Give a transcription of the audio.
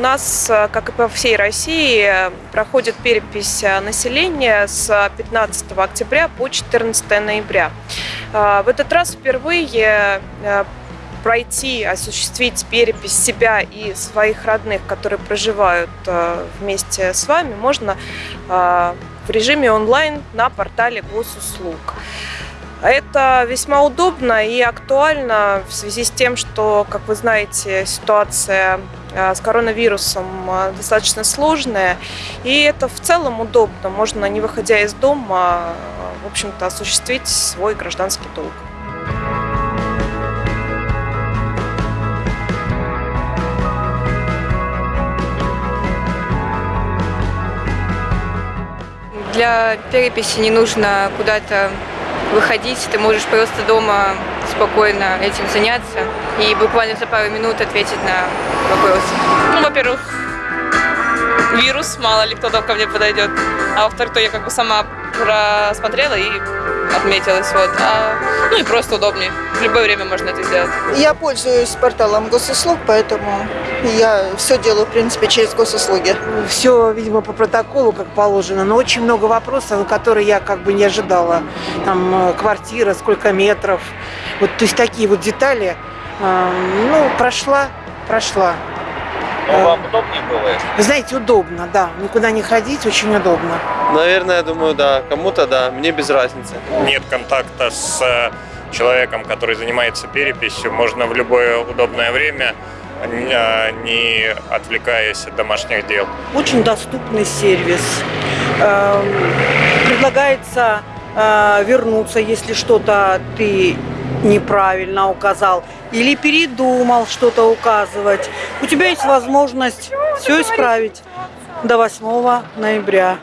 нас, как и по всей России, проходит перепись населения с 15 октября по 14 ноября. В этот раз впервые пройти, осуществить перепись себя и своих родных, которые проживают вместе с вами, можно в режиме онлайн на портале госуслуг. Это весьма удобно и актуально в связи с тем, что, как вы знаете, ситуация э, с коронавирусом э, достаточно сложная. И это в целом удобно. Можно, не выходя из дома, в общем-то, осуществить свой гражданский долг. Для переписи не нужно куда-то выходить, ты можешь просто дома спокойно этим заняться и буквально за пару минут ответить на вопросы. Ну, во-первых, вирус, мало ли кто там ко мне подойдет. А во-вторых, то я как бы сама просмотрела и отметилась. Вот. А, ну и просто удобнее. В любое время можно это сделать. Я пользуюсь порталом госуслуг, поэтому я все делаю, в принципе, через госуслуги. Все, видимо, по протоколу, как положено, но очень много вопросов, которые я как бы не ожидала. Там э, квартира, сколько метров. Вот, то есть такие вот детали. Э, ну, прошла, прошла. Но вам удобнее было? Вы знаете, удобно, да. Никуда не ходить, очень удобно. Наверное, я думаю, да. Кому-то да, мне без разницы. Нет контакта с э, человеком, который занимается переписью. Можно в любое удобное время а, не отвлекаясь от домашних дел. Очень доступный сервис. Предлагается э, вернуться, если что-то ты неправильно указал или передумал что-то указывать. У тебя есть возможность все исправить до 8 ноября.